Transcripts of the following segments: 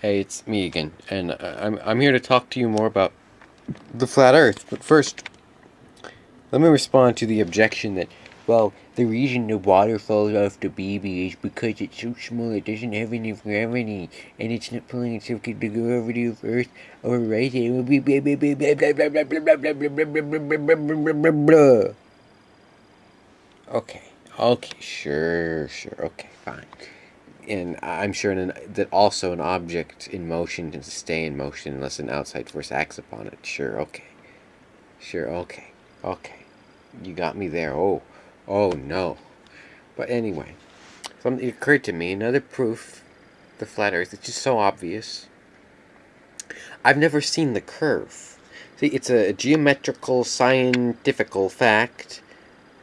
Hey, it's me again, and uh, I'm I'm here to talk to you more about the flat Earth. But first, let me respond to the objection that, well, the reason the water falls off the baby is because it's so small it doesn't have any gravity, and it's not pulling itself to the gravity of Earth or right it will be Okay, okay, sure, sure, okay, fine and I'm sure an, that also an object in motion can stay in motion unless an outside force acts upon it. Sure, okay. Sure, okay. Okay. You got me there. Oh, oh no. But anyway, something occurred to me. Another proof the flat earth. It's just so obvious. I've never seen the curve. See, it's a geometrical, scientifical fact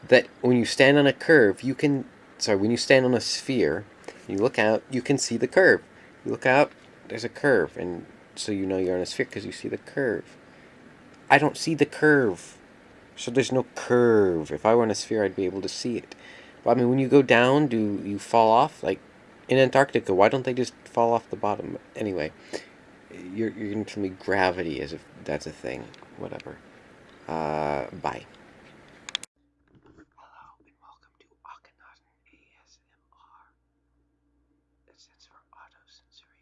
that when you stand on a curve, you can. Sorry, when you stand on a sphere, you look out, you can see the curve. You look out, there's a curve, and so you know you're on a sphere because you see the curve. I don't see the curve, so there's no curve. If I were on a sphere, I'd be able to see it. But I mean, when you go down, do you fall off? Like in Antarctica, why don't they just fall off the bottom? Anyway, you're you're gonna tell me gravity as if that's a thing. Whatever. Uh, bye. sense for auto sensory.